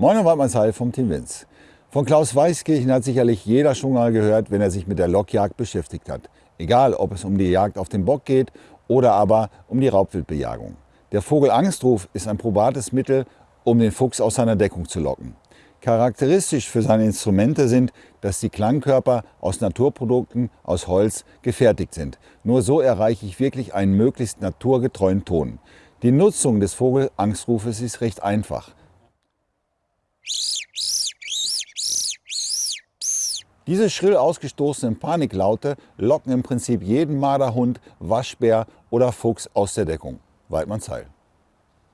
Moin und Waldmanns Heil vom Team Winz. Von Klaus Weißkirchen hat sicherlich jeder schon mal gehört, wenn er sich mit der Lockjagd beschäftigt hat. Egal, ob es um die Jagd auf den Bock geht oder aber um die Raubwildbejagung. Der Vogelangstruf ist ein probates Mittel, um den Fuchs aus seiner Deckung zu locken. Charakteristisch für seine Instrumente sind, dass die Klangkörper aus Naturprodukten aus Holz gefertigt sind. Nur so erreiche ich wirklich einen möglichst naturgetreuen Ton. Die Nutzung des Vogelangstrufes ist recht einfach. Diese schrill ausgestoßenen Paniklaute locken im Prinzip jeden Marderhund, Waschbär oder Fuchs aus der Deckung. Weidmanns Heil.